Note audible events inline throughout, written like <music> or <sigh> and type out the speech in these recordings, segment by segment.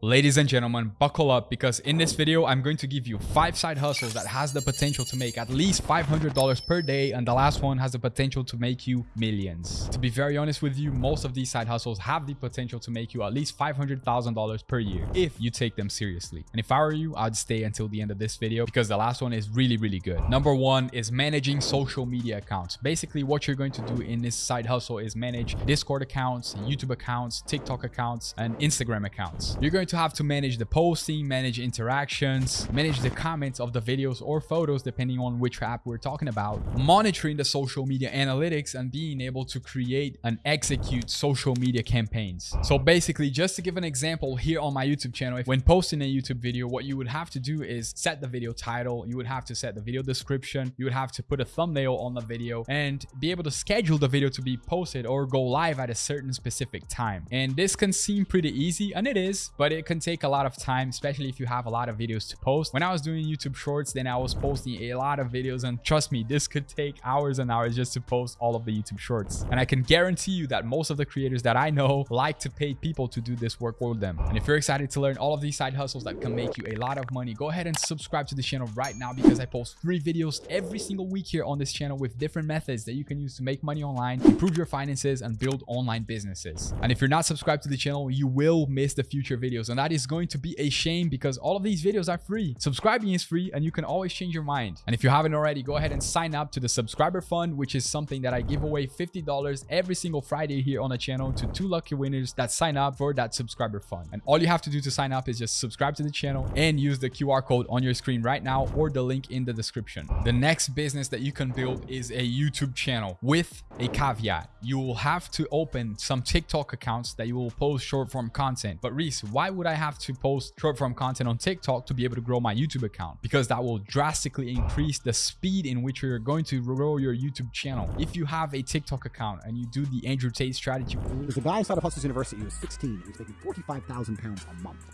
Ladies and gentlemen, buckle up because in this video, I'm going to give you five side hustles that has the potential to make at least $500 per day. And the last one has the potential to make you millions. To be very honest with you, most of these side hustles have the potential to make you at least $500,000 per year if you take them seriously. And if I were you, I'd stay until the end of this video because the last one is really, really good. Number one is managing social media accounts. Basically, what you're going to do in this side hustle is manage Discord accounts, YouTube accounts, TikTok accounts, and Instagram accounts. You're going to have to manage the posting, manage interactions, manage the comments of the videos or photos, depending on which app we're talking about, monitoring the social media analytics and being able to create and execute social media campaigns. So basically, just to give an example here on my YouTube channel, when posting a YouTube video, what you would have to do is set the video title, you would have to set the video description, you would have to put a thumbnail on the video and be able to schedule the video to be posted or go live at a certain specific time. And this can seem pretty easy, and it is, but it it can take a lot of time, especially if you have a lot of videos to post. When I was doing YouTube shorts, then I was posting a lot of videos and trust me, this could take hours and hours just to post all of the YouTube shorts. And I can guarantee you that most of the creators that I know like to pay people to do this work for them. And if you're excited to learn all of these side hustles that can make you a lot of money, go ahead and subscribe to the channel right now because I post three videos every single week here on this channel with different methods that you can use to make money online, improve your finances, and build online businesses. And if you're not subscribed to the channel, you will miss the future videos videos and that is going to be a shame because all of these videos are free. Subscribing is free and you can always change your mind. And if you haven't already go ahead and sign up to the subscriber fund which is something that i give away 50 dollars every single friday here on the channel to two lucky winners that sign up for that subscriber fund. And all you have to do to sign up is just subscribe to the channel and use the qr code on your screen right now or the link in the description. The next business that you can build is a youtube channel with a caveat. You will have to open some tiktok accounts that you will post short form content. But reese why would I have to post short form content on TikTok to be able to grow my YouTube account? Because that will drastically increase the speed in which you're going to grow your YouTube channel. If you have a TikTok account and you do the Andrew Tate strategy. There's a guy inside of Hustlers University who was 16. He was making 45,000 pounds a month.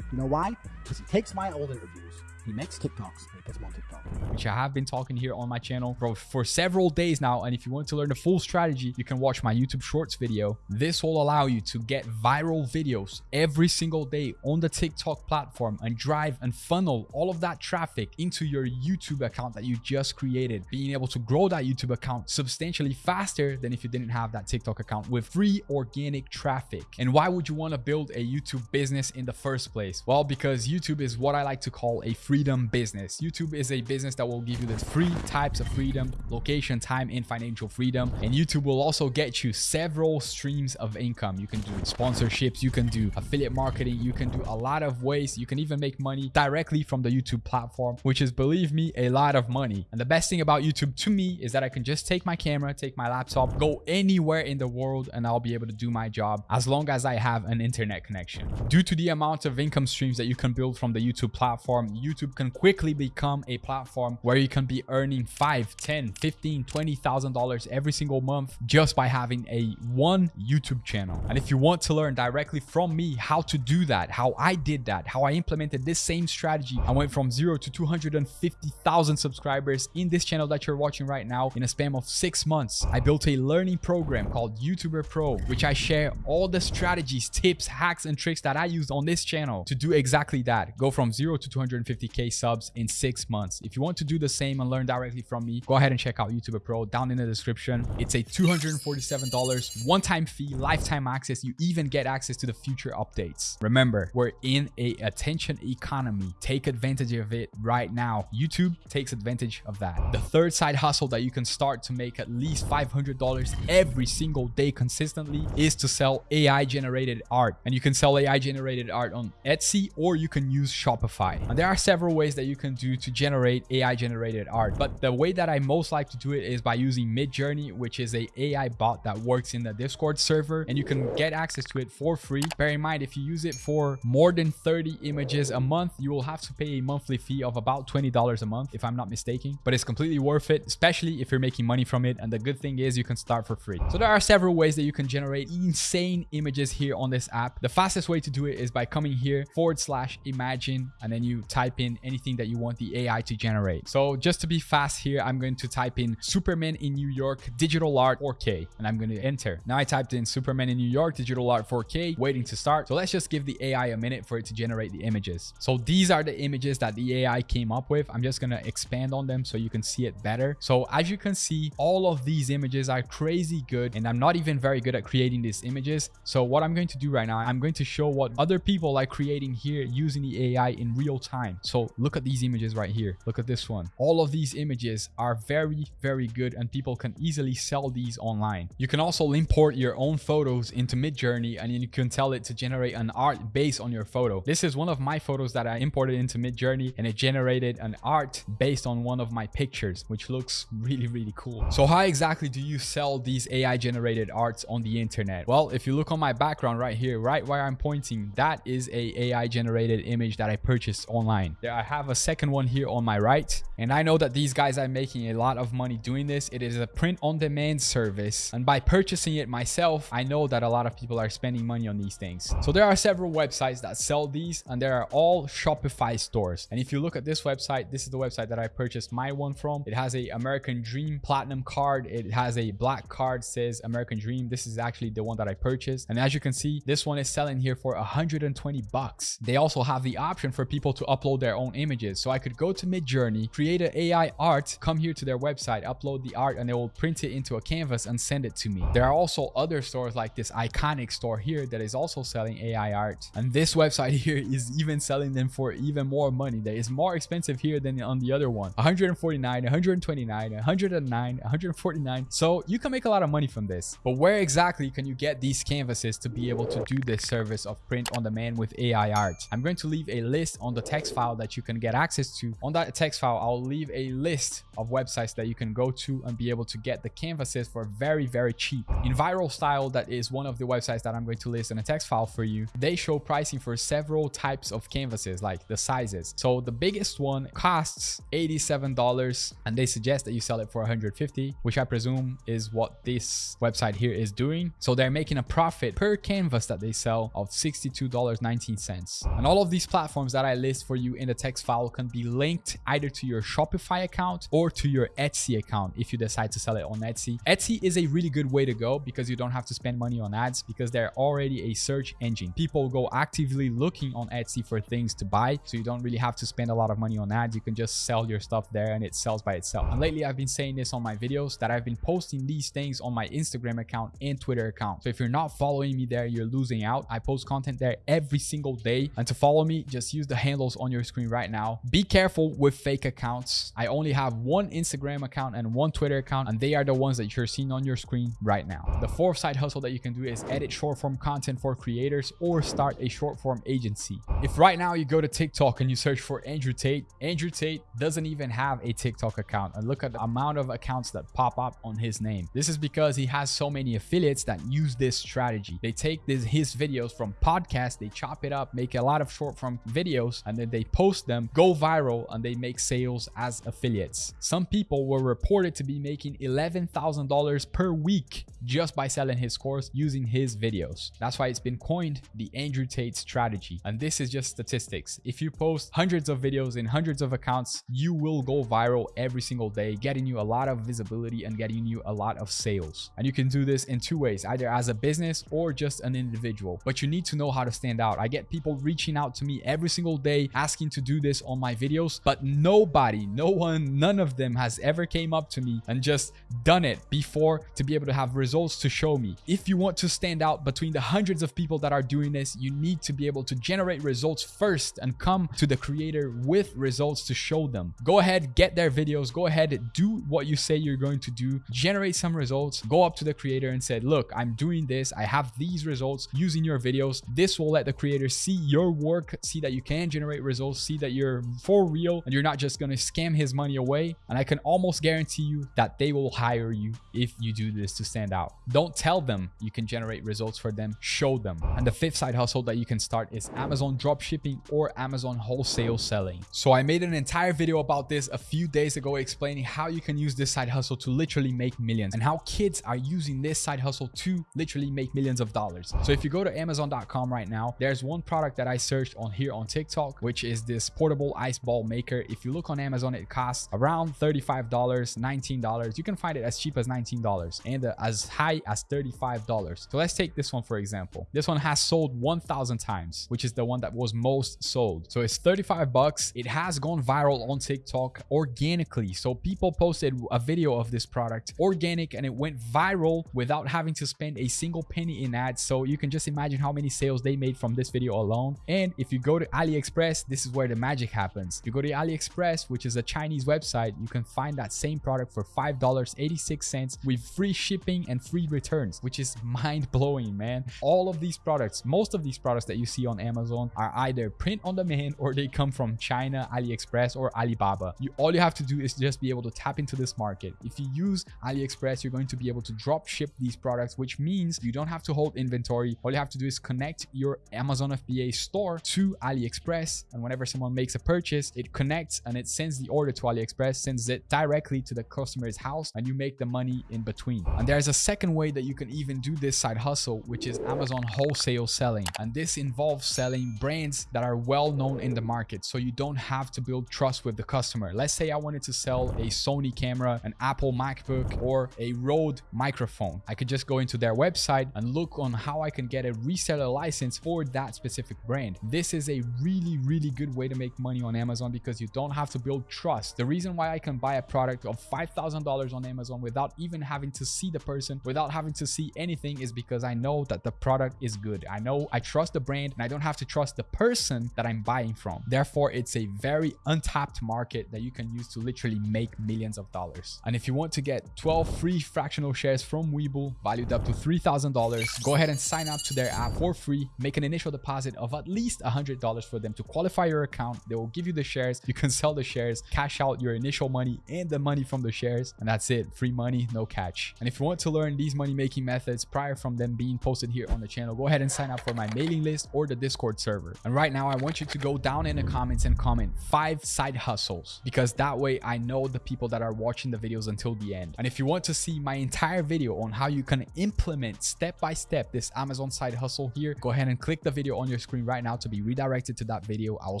You know why? Because he takes my old interviews he makes TikToks. He puts them on TikTok. Which I have been talking here on my channel for, for several days now. And if you want to learn the full strategy, you can watch my YouTube Shorts video. This will allow you to get viral videos every single day on the TikTok platform and drive and funnel all of that traffic into your YouTube account that you just created. Being able to grow that YouTube account substantially faster than if you didn't have that TikTok account with free organic traffic. And why would you want to build a YouTube business in the first place? Well, because YouTube is what I like to call a free freedom business. YouTube is a business that will give you the three types of freedom, location, time, and financial freedom. And YouTube will also get you several streams of income. You can do sponsorships, you can do affiliate marketing, you can do a lot of ways. You can even make money directly from the YouTube platform, which is, believe me, a lot of money. And the best thing about YouTube to me is that I can just take my camera, take my laptop, go anywhere in the world, and I'll be able to do my job as long as I have an internet connection. Due to the amount of income streams that you can build from the YouTube platform, YouTube YouTube can quickly become a platform where you can be earning 5, 10, 15, $20,000 every single month just by having a one YouTube channel. And if you want to learn directly from me how to do that, how I did that, how I implemented this same strategy, I went from zero to 250,000 subscribers in this channel that you're watching right now in a span of six months. I built a learning program called YouTuber Pro, which I share all the strategies, tips, hacks, and tricks that I used on this channel to do exactly that. Go from zero to 250 k subs in six months. If you want to do the same and learn directly from me, go ahead and check out YouTuber Pro down in the description. It's a $247 one-time fee, lifetime access. You even get access to the future updates. Remember, we're in a attention economy. Take advantage of it right now. YouTube takes advantage of that. The third side hustle that you can start to make at least $500 every single day consistently is to sell AI generated art. And you can sell AI generated art on Etsy or you can use Shopify. And there are several several ways that you can do to generate AI generated art. But the way that I most like to do it is by using Midjourney, which is a AI bot that works in the Discord server and you can get access to it for free. Bear in mind, if you use it for more than 30 images a month, you will have to pay a monthly fee of about $20 a month, if I'm not mistaken. But it's completely worth it, especially if you're making money from it. And the good thing is you can start for free. So there are several ways that you can generate insane images here on this app. The fastest way to do it is by coming here forward slash imagine and then you type in in anything that you want the AI to generate. So just to be fast here, I'm going to type in Superman in New York digital art 4K and I'm going to enter. Now I typed in Superman in New York digital art 4K waiting to start. So let's just give the AI a minute for it to generate the images. So these are the images that the AI came up with. I'm just going to expand on them so you can see it better. So as you can see, all of these images are crazy good and I'm not even very good at creating these images. So what I'm going to do right now, I'm going to show what other people are creating here using the AI in real time. Look at these images right here. Look at this one. All of these images are very, very good and people can easily sell these online. You can also import your own photos into Midjourney and you can tell it to generate an art based on your photo. This is one of my photos that I imported into Midjourney and it generated an art based on one of my pictures, which looks really, really cool. So how exactly do you sell these AI generated arts on the internet? Well, if you look on my background right here, right where I'm pointing, that is a AI generated image that I purchased online. There I have a second one here on my right. And I know that these guys are making a lot of money doing this. It is a print on demand service. And by purchasing it myself, I know that a lot of people are spending money on these things. So there are several websites that sell these and they are all Shopify stores. And if you look at this website, this is the website that I purchased my one from. It has a American Dream Platinum card. It has a black card says American Dream. This is actually the one that I purchased. And as you can see, this one is selling here for 120 bucks. They also have the option for people to upload their own images. So I could go to Midjourney, create an AI art, come here to their website, upload the art, and they will print it into a canvas and send it to me. There are also other stores like this iconic store here that is also selling AI art. And this website <laughs> here is even selling them for even more money. That is more expensive here than on the other one. 149, 129, 109, 149. So you can make a lot of money from this. But where exactly can you get these canvases to be able to do this service of print on demand with AI art? I'm going to leave a list on the text file that you can get access to. On that text file, I'll leave a list of websites that you can go to and be able to get the canvases for very, very cheap. In Viral Style, that is one of the websites that I'm going to list in a text file for you. They show pricing for several types of canvases, like the sizes. So the biggest one costs $87 and they suggest that you sell it for 150, which I presume is what this website here is doing. So they're making a profit per canvas that they sell of $62.19. And all of these platforms that I list for you in the text file can be linked either to your Shopify account or to your Etsy account if you decide to sell it on Etsy. Etsy is a really good way to go because you don't have to spend money on ads because they're already a search engine. People go actively looking on Etsy for things to buy, so you don't really have to spend a lot of money on ads. You can just sell your stuff there and it sells by itself. And lately, I've been saying this on my videos that I've been posting these things on my Instagram account and Twitter account. So if you're not following me there, you're losing out. I post content there every single day. And to follow me, just use the handles on your screen right now. Be careful with fake accounts. I only have one Instagram account and one Twitter account, and they are the ones that you're seeing on your screen right now. The fourth side hustle that you can do is edit short form content for creators or start a short form agency. If right now you go to TikTok and you search for Andrew Tate, Andrew Tate doesn't even have a TikTok account. And look at the amount of accounts that pop up on his name. This is because he has so many affiliates that use this strategy. They take this, his videos from podcasts, they chop it up, make a lot of short form videos, and then they post them, go viral, and they make sales as affiliates. Some people were reported to be making $11,000 per week just by selling his course using his videos. That's why it's been coined the Andrew Tate strategy. And this is just statistics. If you post hundreds of videos in hundreds of accounts, you will go viral every single day, getting you a lot of visibility and getting you a lot of sales. And you can do this in two ways, either as a business or just an individual. But you need to know how to stand out. I get people reaching out to me every single day asking to do this on my videos, but nobody, no one, none of them has ever came up to me and just done it before to be able to have results to show me. If you want to stand out between the hundreds of people that are doing this, you need to be able to generate results first and come to the creator with results to show them. Go ahead, get their videos, go ahead, do what you say you're going to do, generate some results, go up to the creator and say, look, I'm doing this. I have these results using your videos. This will let the creator see your work, see that you can generate results, see that you're for real and you're not just going to scam his money away. And I can almost guarantee you that they will hire you if you do this to stand out. Don't tell them you can generate results for them, show them. And the fifth side hustle that you can start is Amazon dropshipping or Amazon wholesale selling. So I made an entire video about this a few days ago explaining how you can use this side hustle to literally make millions and how kids are using this side hustle to literally make millions of dollars. So if you go to amazon.com right now, there's one product that I searched on here on TikTok, which is this this portable ice ball maker. If you look on Amazon, it costs around $35, $19. You can find it as cheap as $19 and uh, as high as $35. So let's take this one for example. This one has sold 1,000 times, which is the one that was most sold. So it's 35 bucks. It has gone viral on TikTok organically. So people posted a video of this product organic and it went viral without having to spend a single penny in ads. So you can just imagine how many sales they made from this video alone. And if you go to AliExpress, this is where the magic happens. You go to AliExpress, which is a Chinese website, you can find that same product for $5.86 with free shipping and free returns, which is mind blowing, man. All of these products, most of these products that you see on Amazon are either print on demand or they come from China, AliExpress, or Alibaba. You all you have to do is just be able to tap into this market. If you use AliExpress, you're going to be able to drop ship these products, which means you don't have to hold inventory. All you have to do is connect your Amazon FBA store to AliExpress. And whenever someone makes a purchase, it connects and it sends the order to AliExpress, sends it directly to the customer's house, and you make the money in between. And there's a second way that you can even do this side hustle, which is Amazon wholesale selling. And this involves selling brands that are well known in the market. So you don't have to build trust with the customer. Let's say I wanted to sell a Sony camera, an Apple MacBook, or a Rode microphone. I could just go into their website and look on how I can get a reseller license for that specific brand. This is a really, really good way to make money on Amazon because you don't have to build trust. The reason why I can buy a product of $5,000 on Amazon without even having to see the person, without having to see anything is because I know that the product is good. I know I trust the brand and I don't have to trust the person that I'm buying from. Therefore, it's a very untapped market that you can use to literally make millions of dollars. And if you want to get 12 free fractional shares from Webull valued up to $3,000, go ahead and sign up to their app for free. Make an initial deposit of at least $100 for them to qualify your account. They will give you the shares. You can sell the shares, cash out your initial money and the money from the shares. And that's it. Free money, no catch. And if you want to learn these money making methods prior from them being posted here on the channel, go ahead and sign up for my mailing list or the Discord server. And right now, I want you to go down in the comments and comment five side hustles because that way I know the people that are watching the videos until the end. And if you want to see my entire video on how you can implement step by step this Amazon side hustle here, go ahead and click the video on your screen right now to be redirected to that video. I will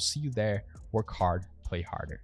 see you there. Work hard, play harder.